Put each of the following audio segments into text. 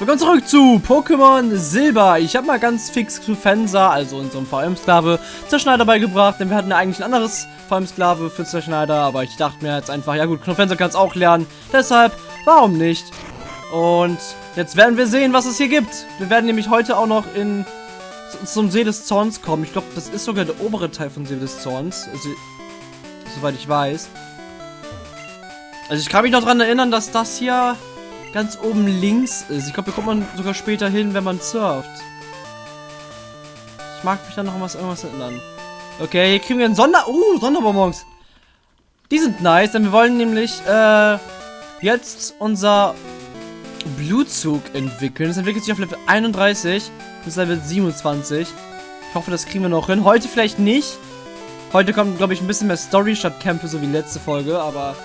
Willkommen zurück zu Pokémon Silber. Ich habe mal ganz fix Clufensa, also unserem VM-Sklave, Zerschneider beigebracht, denn wir hatten ja eigentlich ein anderes VM-Sklave für Zerschneider, aber ich dachte mir jetzt einfach, ja gut, Clufensa kann es auch lernen, deshalb, warum nicht? Und jetzt werden wir sehen, was es hier gibt. Wir werden nämlich heute auch noch in zum See des Zorns kommen. Ich glaube, das ist sogar der obere Teil von See des Zorns, also, soweit ich weiß. Also ich kann mich noch daran erinnern, dass das hier ganz oben links ist. Ich glaube, hier kommt man sogar später hin, wenn man surft. Ich mag mich da noch was irgendwas erinnern. Okay, hier kriegen wir einen Sonder... Uh, Sonderbonbons. Die sind nice, denn wir wollen nämlich äh, jetzt unser Blutzug entwickeln. Das entwickelt sich auf Level 31 bis Level 27. Ich hoffe, das kriegen wir noch hin. Heute vielleicht nicht. Heute kommt, glaube ich, ein bisschen mehr Story statt Kämpfe, so wie letzte Folge, aber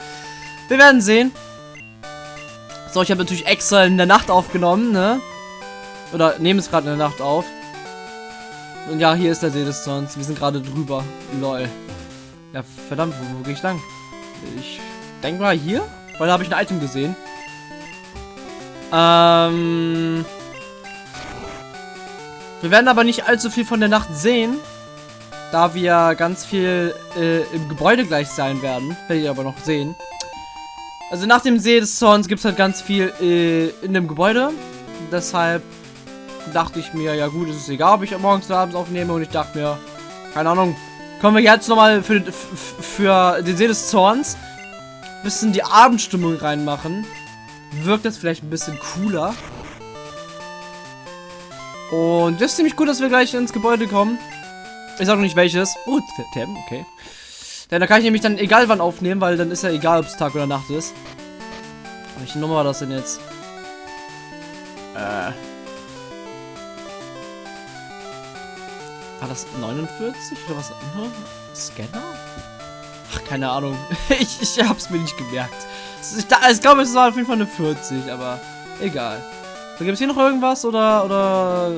wir werden sehen. So, ich habe natürlich extra in der Nacht aufgenommen, ne? Oder nehmen es gerade in der Nacht auf. Und ja, hier ist der See des Zorns. Wir sind gerade drüber. Lol. Ja, verdammt, wo, wo gehe ich lang? Ich denke mal hier, weil da habe ich ein Item gesehen. Ähm... Wir werden aber nicht allzu viel von der Nacht sehen, da wir ganz viel äh, im Gebäude gleich sein werden. Werdet ihr aber noch sehen. Also nach dem See des Zorns gibt es halt ganz viel äh, in dem Gebäude. Deshalb dachte ich mir, ja gut, es ist egal, ob ich morgens oder abends aufnehme. Und ich dachte mir, keine Ahnung, kommen wir jetzt nochmal für, für den See des Zorns bisschen die Abendstimmung reinmachen. Wirkt das vielleicht ein bisschen cooler. Und das ist ziemlich gut, dass wir gleich ins Gebäude kommen. Ich sag noch nicht welches. Oh, Tem, okay. Denn da kann ich nämlich dann egal wann aufnehmen, weil dann ist ja egal, ob es Tag oder Nacht ist. Welche Nummer war das denn jetzt? Äh. War das 49 oder was? Hm? Scanner? Ach, keine Ahnung. ich, ich hab's mir nicht gemerkt. Ich, ich glaube, es war auf jeden Fall eine 40, aber egal. So, gibt es hier noch irgendwas oder, oder...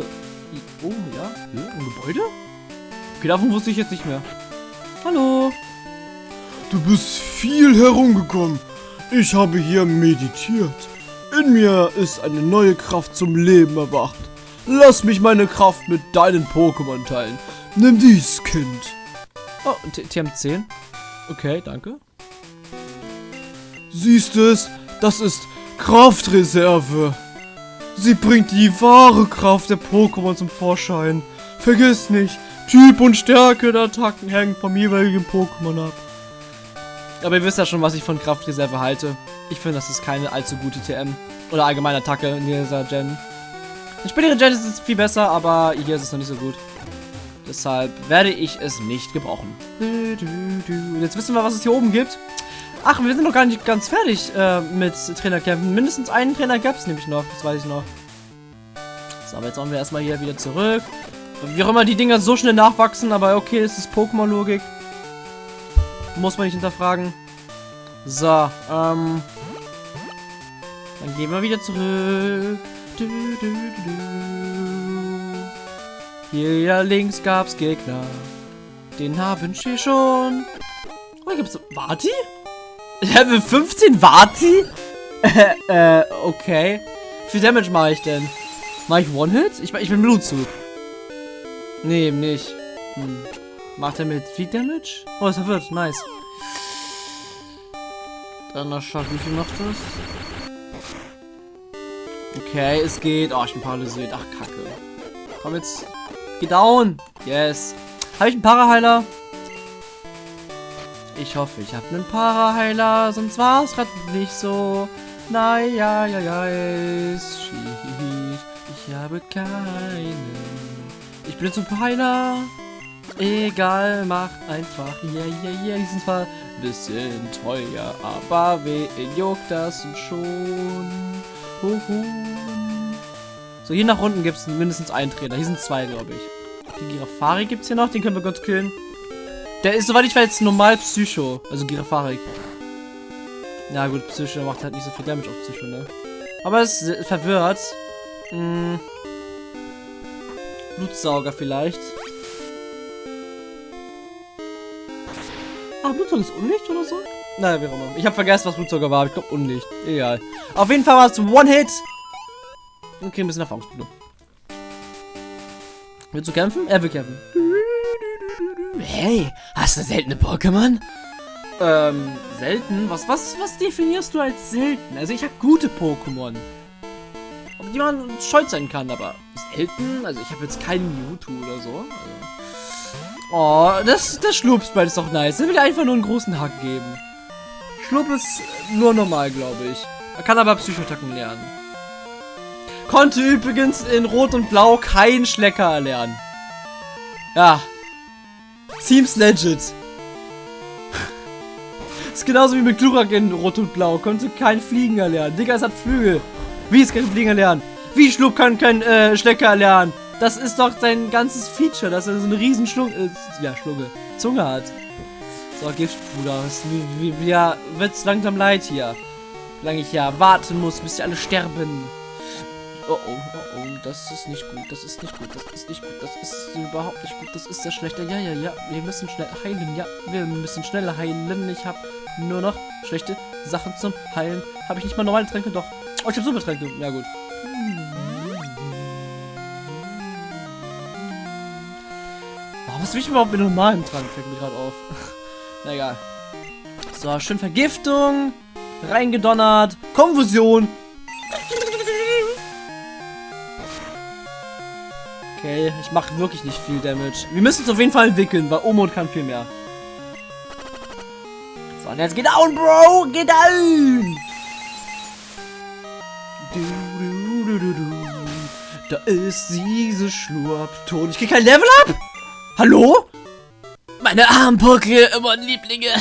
Oh, ja. Ein Gebäude? Okay, davon wusste ich jetzt nicht mehr. Hallo. Du bist viel herumgekommen. Ich habe hier meditiert. In mir ist eine neue Kraft zum Leben erwacht. Lass mich meine Kraft mit deinen Pokémon teilen. Nimm dies, Kind. Oh, TM10. Okay, danke. Siehst du es? Das ist Kraftreserve. Sie bringt die wahre Kraft der Pokémon zum Vorschein. Vergiss nicht, Typ und Stärke der Attacken hängen vom jeweiligen Pokémon ab. Aber ihr wisst ja schon, was ich von Kraftreserve halte. Ich finde, das ist keine allzu gute TM. Oder allgemeine Attacke in dieser Gen. In späteren Gen ist es viel besser, aber hier ist es noch nicht so gut. Deshalb werde ich es nicht gebrauchen. Und jetzt wissen wir, was es hier oben gibt. Ach, wir sind noch gar nicht ganz fertig äh, mit Trainerkämpfen. Mindestens einen Trainer gab es nämlich noch, das weiß ich noch. So, aber jetzt wollen wir erstmal hier wieder zurück. Wie auch immer die Dinger so schnell nachwachsen, aber okay, es ist Pokémon-Logik. Muss man nicht hinterfragen. So, ähm. Dann gehen wir wieder zurück. Du, du, du, Hier links gab's Gegner. Den haben wir schon. Oh, hier gibt's Vati? Level 15 Vati? äh, okay. Wie viel Damage mache ich denn? Mache ich One-Hit? Ich, ich bin Blutzug. Nee, nicht. Hm. Macht er mit viel Damage? Oh, ist verwirrt. Nice. Dann noch schaut, wie viel macht das? Okay, es geht. Oh, ich bin paralysiert. Ach, kacke. Komm jetzt. Geh down. Yes. Habe ich einen Paraheiler? Ich hoffe, ich habe einen Paraheiler, sonst war es gerade nicht so. Naja, ja, ja, es Ich habe keinen. Ich bin jetzt ein Heiler. Egal, mach einfach. Yeah, yeah. Die sind zwar ein bisschen teuer, aber wen juckt das schon? Huhu. So, hier nach unten gibt es mindestens einen Trainer. Hier sind zwei, glaube ich. Den Girafari gibt es hier noch. Den können wir kurz killen. Der ist, soweit ich weiß, normal Psycho. Also Girafari. Ja gut, Psycho macht halt nicht so viel Damage auf Psycho, ne? Aber es verwirrt. Hm. Blutsauger vielleicht. Blutsauger ist Unlicht oder so? Naja, wie auch immer. Ich habe vergessen, was Blutsauger war. Ich glaube Unlicht. Egal. Auf jeden Fall war es One-Hit. Okay, ein bisschen Erfahrungspunkte. Willst du kämpfen? Er will kämpfen. Hey, hast du seltene Pokémon? Ähm, selten? Was, was, was definierst du als selten? Also ich habe gute Pokémon. Auf die man stolz sein kann, aber selten? Also ich habe jetzt keinen Mewtwo oder so. Also. Oh, das, das Schlupsball ist doch nice. Er will einfach nur einen großen Hack geben. Schlupp ist nur normal, glaube ich. Er kann aber Psychotacken lernen. Konnte übrigens in Rot und Blau kein Schlecker erlernen. Ja. Seems legit. ist genauso wie mit Glurak in Rot und Blau. Konnte kein Fliegen erlernen. Digga, es hat Flügel. Wie es kein Fliegen erlernen? Wie Schluck kann kein äh, Schlecker erlernen? Das ist doch sein ganzes Feature, dass er so eine riesen Schlung... Äh, ja, Schlunge. Zunge hat. So, Giftbruder. Wie, ja, wird's langsam leid hier. Wie lange ich ja warten muss, bis sie alle sterben. Oh oh, oh oh, das ist nicht gut, das ist nicht gut, das ist nicht gut, das ist überhaupt nicht gut, das ist sehr schlecht. Ja, ja, ja, wir müssen schnell heilen, ja, wir müssen schneller heilen. Ich habe nur noch schlechte Sachen zum Heilen. Habe ich nicht mal normale Tränke? Doch. Oh, ich habe Supertränke. Ja, gut. Was will ich überhaupt mit normalem Trank? Fällt mir gerade auf. Na egal. So, schön Vergiftung. Reingedonnert. Konfusion. Okay, ich mache wirklich nicht viel Damage. Wir müssen es auf jeden Fall entwickeln, weil Omod kann viel mehr. So, und jetzt geht down, Bro! Geht down! Da ist diese Schlurpton. Ich krieg kein Level up? Hallo? Meine armen Pokémon-Lieblinge.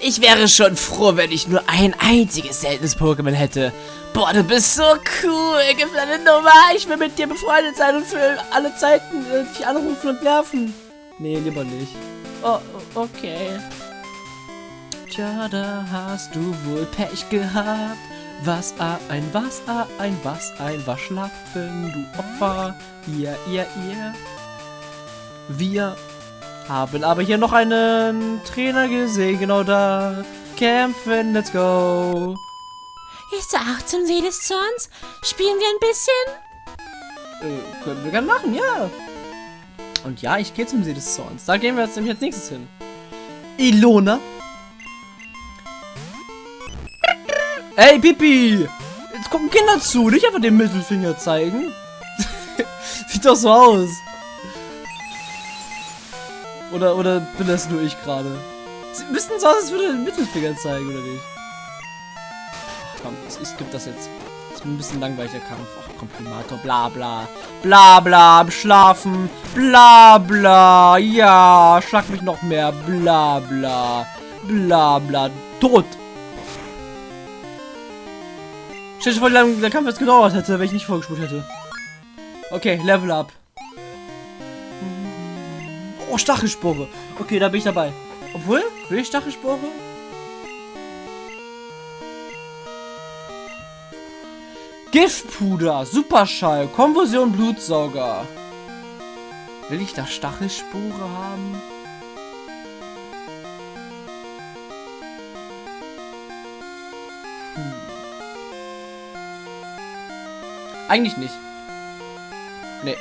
Ich wäre schon froh, wenn ich nur ein einziges seltenes Pokémon hätte. Boah, du bist so cool, gefallene Nummer. Ich will mit dir befreundet sein und für alle Zeiten äh, dich anrufen und nerven. Nee, lieber nicht. Oh, okay. Tja, da hast du wohl Pech gehabt. Was ein, was ein, was ein Waschlappen, du Opfer. Ihr, ihr, ihr. Wir haben aber hier noch einen Trainer gesehen, genau da. Kämpfen, let's go. Ist er auch zum See des Zorns? Spielen wir ein bisschen? Äh, können wir gerne machen, ja. Und ja, ich gehe zum See des Zorns. Da gehen wir jetzt nämlich als nächstes hin. Ilona. Ey, Pipi! Jetzt gucken Kinder zu, nicht einfach den Mittelfinger zeigen. Sieht doch so aus. Oder, oder bin das nur ich gerade? Sie müssten so aus, als würde den Mittelfinger zeigen, oder nicht? Ach, komm, es gibt das jetzt. Das ist ein bisschen langweiliger Kampf. Ach, Komprimator, bla bla. Bla bla, am Schlafen. Bla bla. Ja, schlag mich noch mehr. Bla bla. Bla bla. Tot. Stell dir vor, wie lange der Kampf jetzt gedauert hätte, wenn ich nicht vorgespult hätte. Okay, Level up. Oh, Stachelspore. Okay, da bin ich dabei. Obwohl, will ich Stachelspore? Giftpuder, Superschall, Konversion Blutsauger. Will ich da Stachelspore haben? Eigentlich nicht. Nee.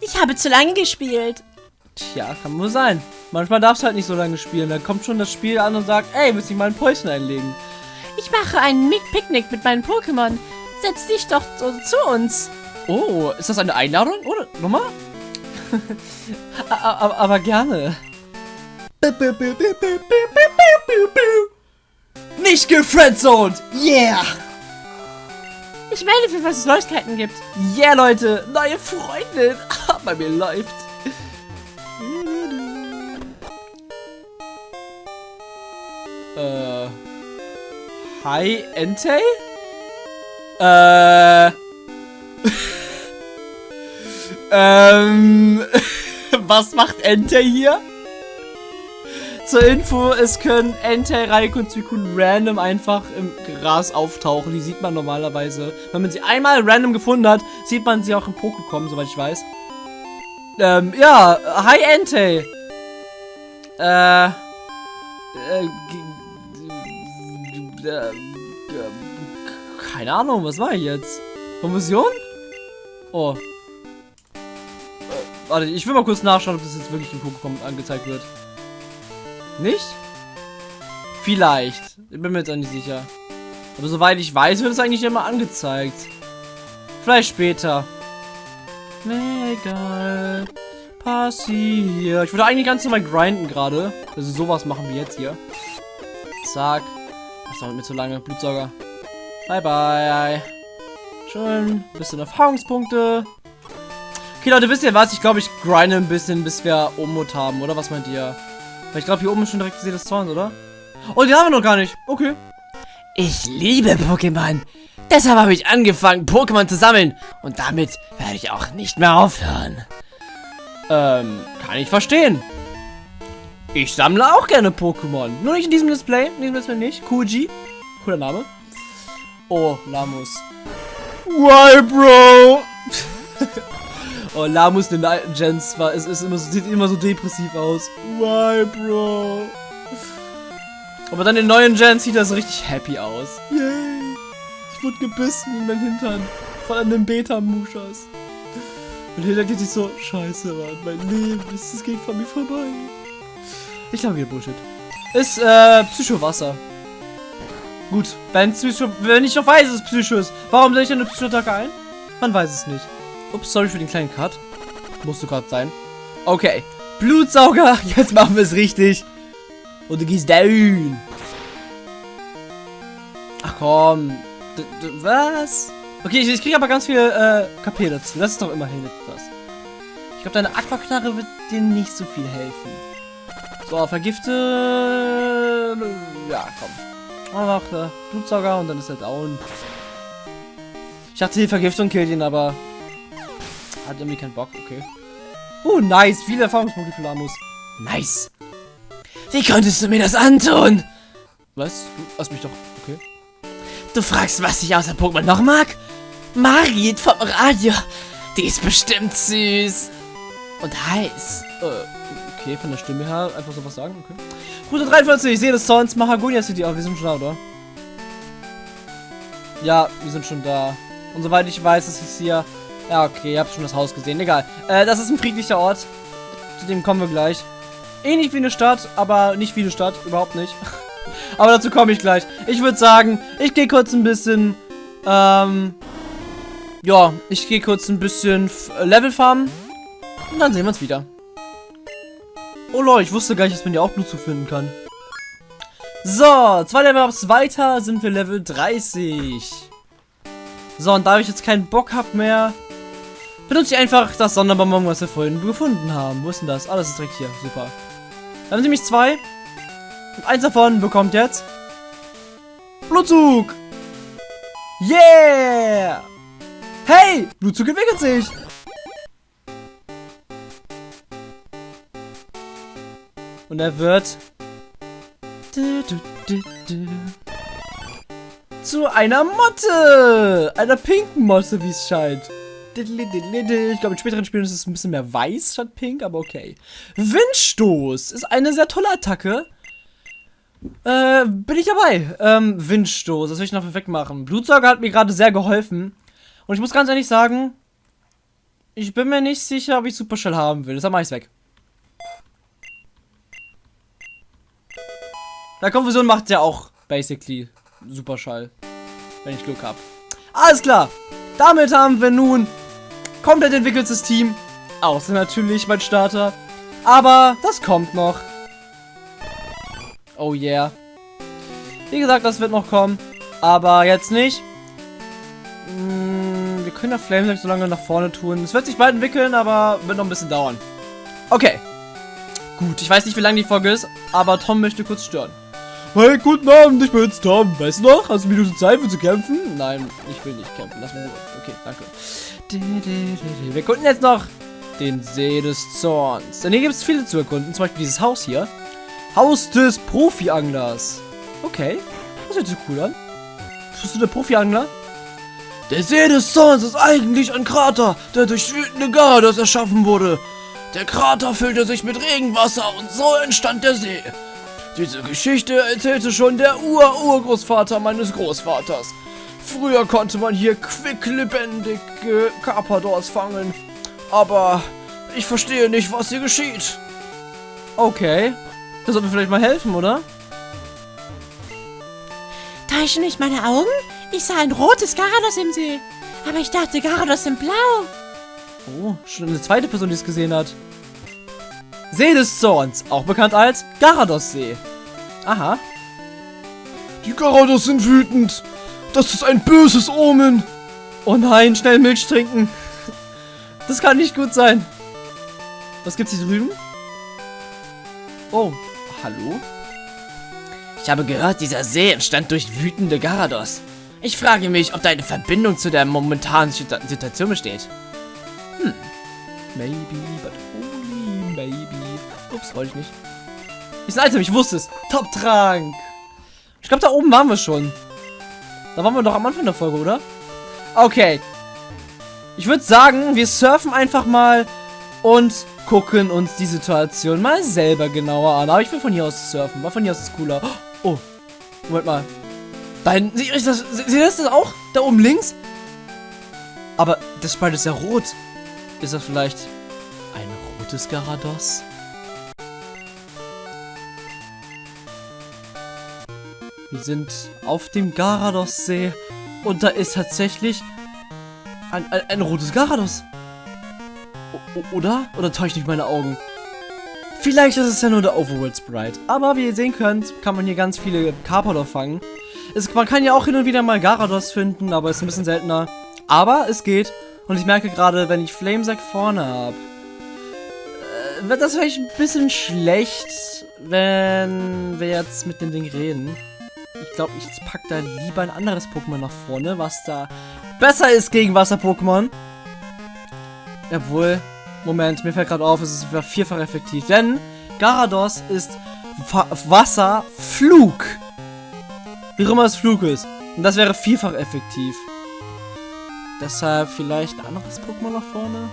Ich habe zu lange gespielt. Tja, kann wohl sein. Manchmal darfst du halt nicht so lange spielen. Dann kommt schon das Spiel an und sagt, ey, willst du mal ein Päuschen einlegen? Ich mache einen Mick Picknick mit meinen Pokémon. Setz dich doch so zu uns. Oh, ist das eine Einladung? Oder? Nochmal? aber, aber gerne. Nicht gefriendzoned! Yeah! Ich melde für was es Neuigkeiten gibt. Yeah, Leute! Neue Freundin! Bei mir läuft. Äh. Hi, Entei? Äh. ähm. Was macht Entei hier? Zur Info, es können Entei, Raikou und Suicune random einfach im Gras auftauchen. Die sieht man normalerweise. Wenn man sie einmal random gefunden hat, sieht man sie auch im Pokécom, soweit ich weiß. Ähm, ja, hi Entei. Äh, äh, äh, keine Ahnung, was war ich jetzt? Konfusion? Oh. Äh, warte, ich will mal kurz nachschauen, ob das jetzt wirklich im Pokémon angezeigt wird. Nicht? Vielleicht. Ich bin mir jetzt auch nicht sicher. Aber soweit ich weiß, wird es eigentlich immer angezeigt. Vielleicht später. Egal. Passiert. Ich würde eigentlich ganz normal grinden gerade. Also sowas machen wir jetzt hier. Zack. Das dauert mir zu lange. Blutsauger. Bye, bye. Schön. Bisschen Erfahrungspunkte. Okay, Leute, wisst ihr was? Ich glaube, ich grinde ein bisschen, bis wir Omut haben, oder? Was meint ihr? Weil ich glaube, hier oben ist schon direkt gesehen das Zorn, oder? Oh, die haben wir noch gar nicht. Okay. Ich liebe Pokémon. Deshalb habe ich angefangen, Pokémon zu sammeln. Und damit werde ich auch nicht mehr aufhören. Ähm, kann ich verstehen. Ich sammle auch gerne Pokémon. Nur nicht in diesem Display. In diesem Display nicht. Kuji. Cooler Name. Oh, Lamus. Why, Bro? Oh, Lamus in den alten Gens war, es ist immer so, sieht immer so depressiv aus. Why, Bro? Aber dann in den neuen Gens sieht er so richtig happy aus. Yay. Ich wurde gebissen in meinen Hintern. Von einem Beta-Muschas. Und Hilda geht sich so, scheiße, Mann, mein Leben, ist, es geht von mir vorbei. Ich glaube, wieder Bullshit. Ist, äh, Psychowasser. Gut, wenn, Psycho, wenn ich noch weiß, dass es Psycho ist, warum soll ich denn eine Psychoattacke ein? Man weiß es nicht. Ups, sorry für den kleinen Cut. Musste gerade sein. Okay. Blutsauger, jetzt machen wir es richtig. Und du gehst down. Ach komm. D was? Okay, ich, ich kriege aber ganz viel äh, KP dazu. Das ist doch immerhin etwas. Ich glaube, deine Aquaknarre wird dir nicht so viel helfen. So, vergifte... Ja, komm. Einfach äh, Blutsauger und dann ist er down. Ich dachte, die Vergiftung killt ihn, aber... Hat irgendwie keinen Bock, okay. Uh, nice. Viele Erfahrungspunkte für Lamus. Nice. Wie konntest du mir das antun? Was? Du hast mich doch... Okay. Du fragst, was ich außer Pokémon noch mag? Marit vom Radio. Die ist bestimmt süß. Und heiß. Äh, okay, von der Stimme her einfach so was sagen, okay. Route 43, ich sehe das sonst. Mahagonia City, aber wir sind schon da, oder? Ja, wir sind schon da. Und soweit ich weiß, ist es hier... Ja, okay, ihr habt schon das Haus gesehen. Egal. Äh, das ist ein friedlicher Ort. Zu dem kommen wir gleich. Ähnlich wie eine Stadt, aber nicht wie eine Stadt. Überhaupt nicht. aber dazu komme ich gleich. Ich würde sagen, ich gehe kurz ein bisschen... Ähm... Ja, ich gehe kurz ein bisschen Level farmen. Und dann sehen wir uns wieder. Oh lol, ich wusste gar nicht, dass man hier auch Blut zufinden kann. So, zwei Level ups weiter sind wir Level 30. So, und da ich jetzt keinen Bock habe mehr, benutze ich einfach das Sonderbonbon, was wir vorhin gefunden haben. Wo ist denn das? Ah, ist direkt hier. Super. Dann sind nämlich zwei. Und eins davon bekommt jetzt Blutzug. Yeah! Hey! Blutzug entwickelt sich! Und er wird zu einer Motte! Einer pinken Motte, wie es scheint. Ich glaube, in späteren Spielen ist es ein bisschen mehr weiß statt pink, aber okay. Windstoß ist eine sehr tolle Attacke. Äh, bin ich dabei. Ähm, Windstoß, das will ich noch wegmachen. Blutsauger hat mir gerade sehr geholfen. Und ich muss ganz ehrlich sagen, ich bin mir nicht sicher, ob ich Supershell haben will. Deshalb mache ich weg. Der Konfusion macht ja auch basically Superschall. Wenn ich Glück habe. Alles klar. Damit haben wir nun komplett entwickeltes Team. Außer natürlich mein Starter. Aber das kommt noch. Oh yeah. Wie gesagt, das wird noch kommen. Aber jetzt nicht. Hm, wir können ja Flamesack so lange nach vorne tun. Es wird sich bald entwickeln, aber wird noch ein bisschen dauern. Okay. Gut, ich weiß nicht, wie lange die Folge ist, aber Tom möchte kurz stören. Hey, guten Abend, ich bin jetzt Tom. Weißt du noch? Hast du Minuten Zeit, für zu kämpfen? Nein, ich will nicht kämpfen. Lass mich nur. Okay, danke. Wir erkunden jetzt noch den See des Zorns. Denn hier gibt es viele zu erkunden. Zum Beispiel dieses Haus hier. Haus des Profi-Anglers. Okay, das hört sich cool an. Bist du der Profi-Angler? Der See des Zorns ist eigentlich ein Krater, der durch wütende Garados erschaffen wurde. Der Krater füllte sich mit Regenwasser und so entstand der See. Diese Geschichte erzählte schon der Ur-Urgroßvater meines Großvaters. Früher konnte man hier quicklebendige Carpadors fangen. Aber ich verstehe nicht, was hier geschieht. Okay. Das sollte mir vielleicht mal helfen, oder? Täuschen nicht meine Augen? Ich sah ein rotes Garados im See. Aber ich dachte, Garados sind blau. Oh, schon eine zweite Person, die es gesehen hat. See des Zorns, auch bekannt als Garados-See. Aha. Die Garados sind wütend. Das ist ein böses Omen. Oh nein, schnell Milch trinken. Das kann nicht gut sein. Was gibt's hier drüben? Oh, hallo? Ich habe gehört, dieser See entstand durch wütende Garados. Ich frage mich, ob da eine Verbindung zu der momentanen Situ- Situation besteht. Maybe, but only maybe. Ups, wollte ich nicht. Ist ein Item, ich wusste es. Top-Trank. Ich glaube, da oben waren wir schon. Da waren wir doch am Anfang der Folge, oder? Okay. Ich würde sagen, wir surfen einfach mal und gucken uns die Situation mal selber genauer an. Aber ich will von hier aus surfen, weil von hier aus ist cooler. Oh, Moment mal. Da hinten, seht ihr das, seht ihr das auch? Da oben links? Aber das Sprite ist ja rot. Ist das vielleicht ein rotes Garados? Wir sind auf dem Garados-See und da ist tatsächlich ein, ein, ein rotes Garados. O oder? Oder täuscht nicht meine Augen? Vielleicht ist es ja nur der Overworld Sprite. Aber wie ihr sehen könnt, kann man hier ganz viele Carpador fangen. Es, man kann ja auch hin und wieder mal Garados finden, aber ist ein bisschen seltener. Aber es geht. Und ich merke gerade, wenn ich Flamesack vorne habe, äh, wird das vielleicht ein bisschen schlecht, wenn wir jetzt mit dem Ding reden. Ich glaube, ich pack da lieber ein anderes Pokémon nach vorne, was da besser ist gegen Wasser-Pokémon. Obwohl, Moment, mir fällt gerade auf, es ist vierfach effektiv. Denn Garados ist Wasser-Flug. Wie immer es Flug ist. Und das wäre vierfach effektiv. Deshalb vielleicht ein anderes Pokémon nach vorne.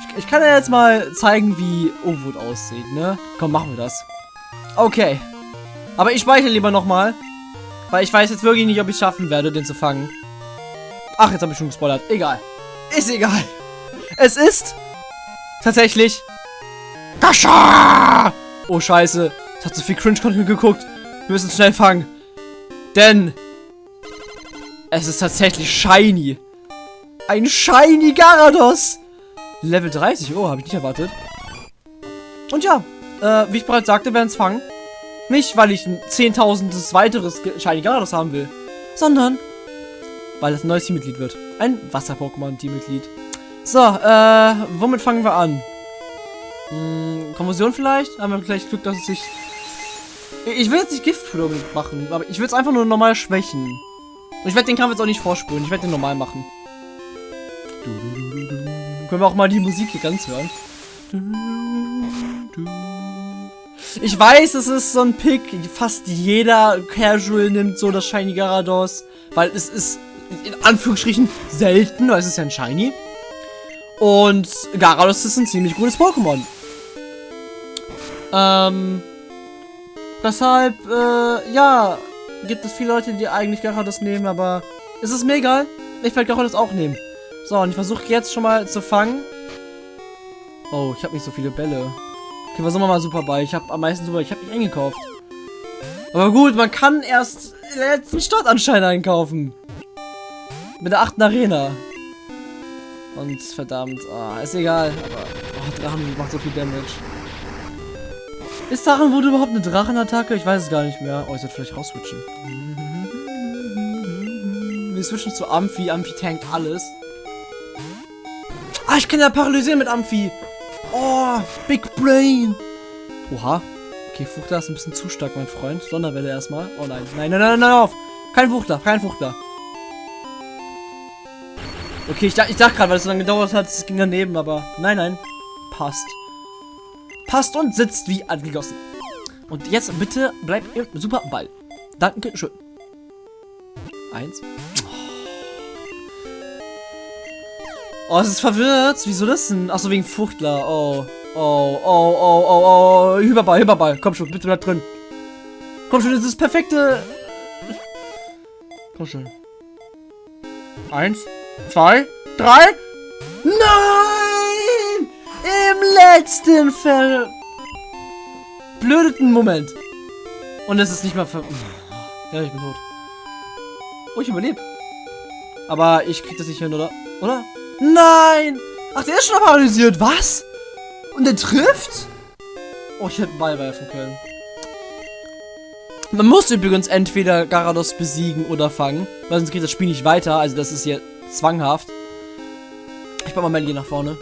Ich, ich kann ja jetzt mal zeigen, wie Overwood aussieht, ne? Komm, machen wir das. Okay. Aber ich speichere lieber nochmal. Weil ich weiß jetzt wirklich nicht, ob ich es schaffen werde, den zu fangen. Ach, jetzt habe ich schon gespoilert. Egal. Ist egal. Es ist tatsächlich Kascha! Oh, scheiße. Es hat so viel Cringe-Content geguckt. Wir müssen es schnell fangen. Denn es ist tatsächlich shiny. Ein shiny Garados. Level 30. Oh, habe ich nicht erwartet. Und ja, äh, wie ich bereits sagte, werden es fangen. Nicht, weil ich ein zehntausendtes weiteres shiny Garados haben will, sondern weil es ein neues Teammitglied wird. Ein Wasser-Pokémon-Teammitglied. So, äh, womit fangen wir an? Hm, Konversion vielleicht? Haben wir vielleicht Glück, dass es sich... Ich will jetzt nicht Giftflur machen, aber ich will es einfach nur normal schwächen. Und ich werde den Kampf jetzt auch nicht vorspulen. Ich werde den normal machen. Du, du, du, du, du. Können wir auch mal die Musik hier ganz hören. Ich weiß, es ist so ein Pick. Fast jeder Casual nimmt so das Shiny Garados. Weil es ist in Anführungsstrichen selten, weil es ist ja ein Shiny. Und Garados ist ein ziemlich gutes Pokémon. Ähm. Deshalb, äh, ja, gibt es viele Leute, die eigentlich Garados nehmen, aber es ist mir egal. Ich werde Garados auch nehmen. So, und ich versuche jetzt schon mal zu fangen. Oh, ich habe nicht so viele Bälle. Okay, was wir mal super bei. Ich habe am meisten super. Ich habe nicht eingekauft. Aber gut, man kann erst den letzten Startanschein einkaufen. Mit der achten Arena. Und verdammt, ah, ist egal. Aber oh, Drachen macht so viel Damage. Ist Drachenwut überhaupt eine Drachenattacke? Ich weiß es gar nicht mehr. Oh, ich sollte vielleicht rausswitchen. Wir switchen zu Amphi. Amphi tankt alles. Ah, ich kann ja paralysieren mit Amphi. Oh, Big Brain. Oha. Okay, Fuchtler ist ein bisschen zu stark, mein Freund. Sonderwelle erstmal. Oh nein. Nein, nein, nein, nein, auf. Kein Fuchtler, kein Fuchtler. Okay, ich, ich dachte gerade, weil es so lange gedauert hat, es ging daneben, aber nein, nein. Passt. Passt und sitzt wie angegossen. Und jetzt bitte bleibt im super Ball. Danke schön. Eins. Oh, es ist verwirrt. Wieso das denn? Achso, wegen Fuchtler. Oh. Oh, oh, oh, oh, oh. Hyperball, Hyperball. Komm schon, bitte bleib drin. Komm schon, das ist das perfekte. Komm schon. Eins, zwei, drei. Nein! Im letzten verblödeten Moment. Und es ist nicht mal ver... Ja, ich bin tot. Oh, ich überlebe. Aber ich krieg das nicht hin, oder? Oder? Nein! Ach, der ist schon paralysiert. Was? Und der trifft? Oh, ich hätte einen Ball werfen können. Man muss übrigens entweder Garados besiegen oder fangen, weil sonst geht das Spiel nicht weiter. Also das ist hier zwanghaft. Ich pack mal Melly nach vorne.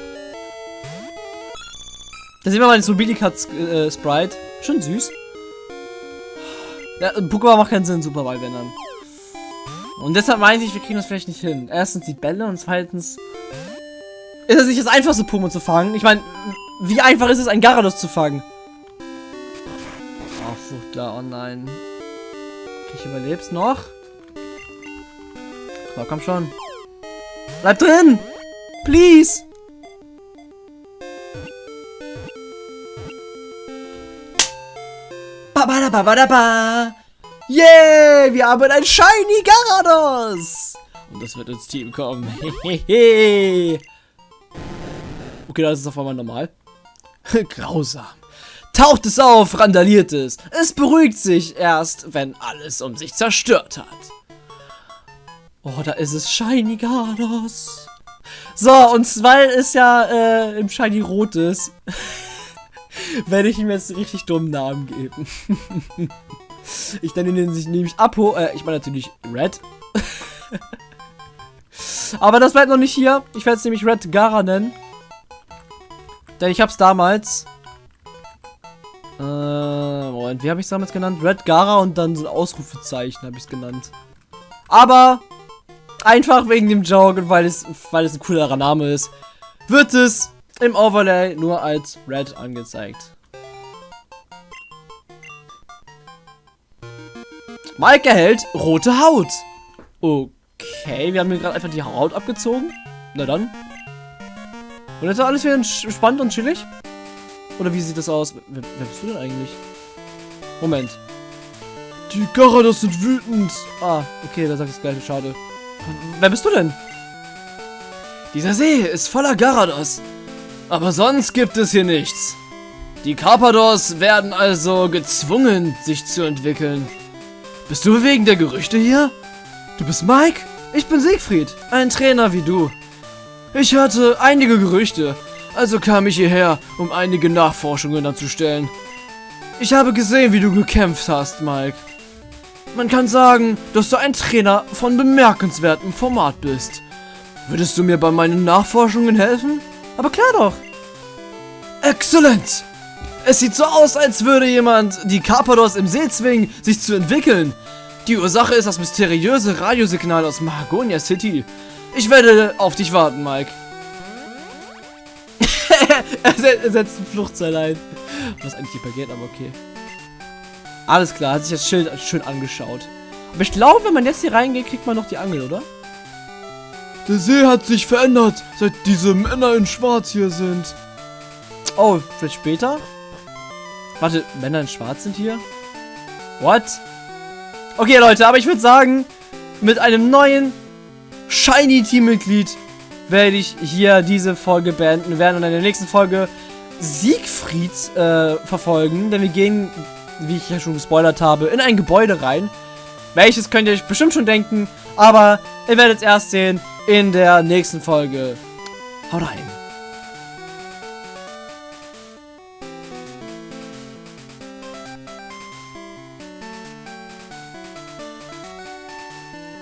Da sehen wir mal den Mobilikat äh. Schon süß. Ja, Pokémon macht keinen Sinn, Superball, wenn dann. Und deshalb meine ich, wir kriegen das vielleicht nicht hin. Erstens die Bälle und zweitens ist es nicht das einfachste Pokémon zu fangen. Ich meine, wie einfach ist es, ein Garados zu fangen? Oh, Fuchtler, oh nein. Ich überleb's noch. So, komm schon. Bleib drin! Please! Ba ba da ba ba da ba! Yeah! Wir haben ein Shiny Garados! Und das wird ins Team kommen. Okay, das ist auf einmal normal. Grausam. Taucht es auf, randaliert es. Es beruhigt sich erst, wenn alles um sich zerstört hat. Oh, da ist es Shiny Gardos. So, und weil es ja äh, im Shiny Rot ist, werde ich ihm jetzt einen richtig dummen Namen geben. Ich nenne ihn sich nämlich Apo, äh, ich meine natürlich Red. Aber das bleibt noch nicht hier. Ich werde es nämlich Red Gara nennen. Denn ich habe es damals äh, Moment, wie habe ich es damals genannt? Red Gara und dann so ein Ausrufezeichen habe ich es genannt. Aber einfach wegen dem Joke und weil es, weil es ein coolerer Name ist, wird es im Overlay nur als Red angezeigt. Mike erhält rote Haut. Okay, wir haben mir gerade einfach die Haut abgezogen. Na dann. Und jetzt ist alles wieder spannend und chillig? Oder wie sieht das aus? Wer, wer bist du denn eigentlich? Moment. Die Garados sind wütend. Ah, okay, da sagt das gleiche. Schade. Wer bist du denn? Dieser See ist voller Garados. Aber sonst gibt es hier nichts. Die Carpados werden also gezwungen, sich zu entwickeln. Bist du wegen der Gerüchte hier? Du bist Mike? Ich bin Siegfried, ein Trainer wie du. Ich hörte einige Gerüchte, also kam ich hierher, um einige Nachforschungen anzustellen. Ich habe gesehen, wie du gekämpft hast, Mike. Man kann sagen, dass du ein Trainer von bemerkenswertem Format bist. Würdest du mir bei meinen Nachforschungen helfen? Aber klar doch. Exzellent! Es sieht so aus, als würde jemand die Carpados im See zwingen, sich zu entwickeln. Die Ursache ist das mysteriöse Radiosignal aus Mahagonia City. Ich werde auf dich warten, Mike. er setzt ein Fluchtseil ein. Was eigentlich nicht geht, aber okay. Alles klar, hat sich das Schild schön angeschaut. Aber ich glaube, wenn man jetzt hier reingeht, kriegt man noch die Angel, oder? Der See hat sich verändert, seit diese Männer in Schwarz hier sind. Oh, vielleicht später? Warte, Männer in Schwarz sind hier? What? Okay, Leute, aber ich würde sagen, mit einem neuen Shiny Teammitglied werde ich hier diese Folge beenden. Wir werden in der nächsten Folge Siegfried äh, verfolgen, denn wir gehen, wie ich ja schon gespoilert habe, in ein Gebäude rein. Welches könnt ihr euch bestimmt schon denken, aber ihr werdet es erst sehen in der nächsten Folge. Haut rein.